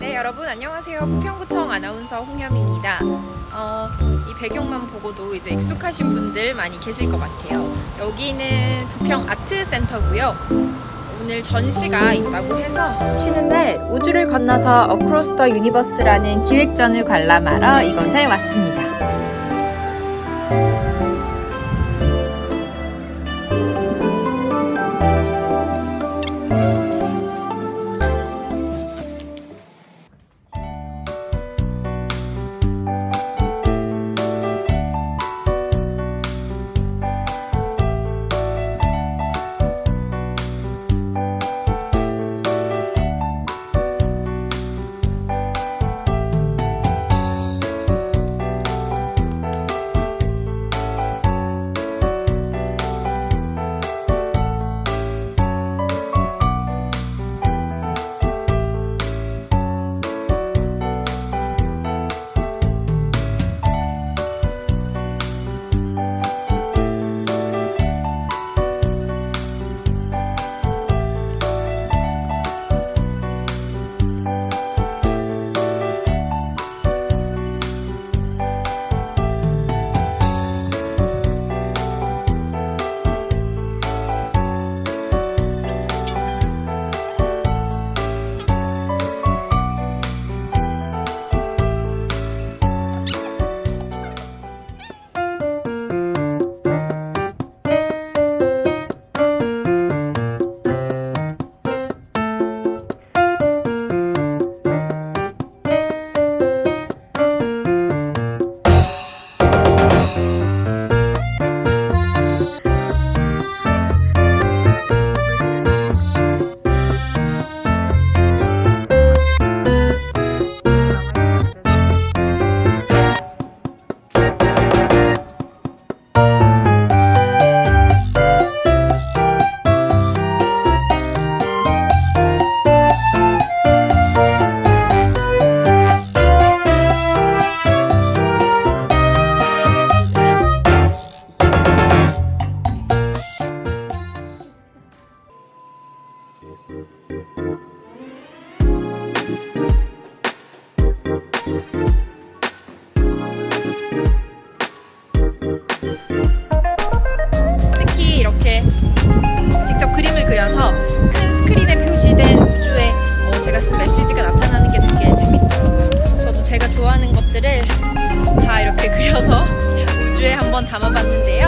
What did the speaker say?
네 여러분 안녕하세요. 부평구청 아나운서 홍현입니다. 어, 이 배경만 보고도 이제 익숙하신 분들 많이 계실 것 같아요. 여기는 부평 아트센터고요. 오늘 전시가 있다고 해서 쉬는 날 우주를 건너서 Across the Universe라는 기획전을 관람하러 이곳에 왔습니다 한번 담아봤는데요.